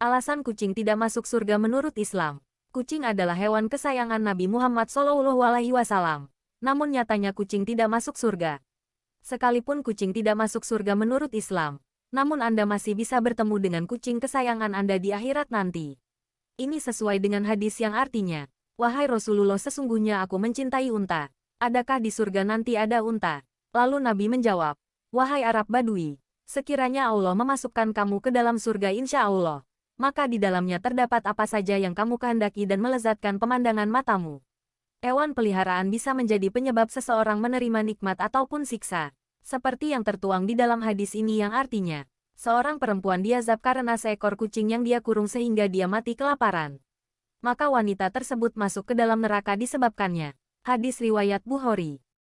Alasan kucing tidak masuk surga menurut Islam. Kucing adalah hewan kesayangan Nabi Muhammad Wasallam. Namun nyatanya kucing tidak masuk surga. Sekalipun kucing tidak masuk surga menurut Islam, namun Anda masih bisa bertemu dengan kucing kesayangan Anda di akhirat nanti. Ini sesuai dengan hadis yang artinya, Wahai Rasulullah sesungguhnya aku mencintai unta. Adakah di surga nanti ada unta? Lalu Nabi menjawab, Wahai Arab Badui, sekiranya Allah memasukkan kamu ke dalam surga insya Allah, maka di dalamnya terdapat apa saja yang kamu kehendaki dan melezatkan pemandangan matamu. Hewan peliharaan bisa menjadi penyebab seseorang menerima nikmat ataupun siksa. Seperti yang tertuang di dalam hadis ini yang artinya, seorang perempuan diazab karena seekor kucing yang dia kurung sehingga dia mati kelaparan. Maka wanita tersebut masuk ke dalam neraka disebabkannya. Hadis Riwayat Bukhari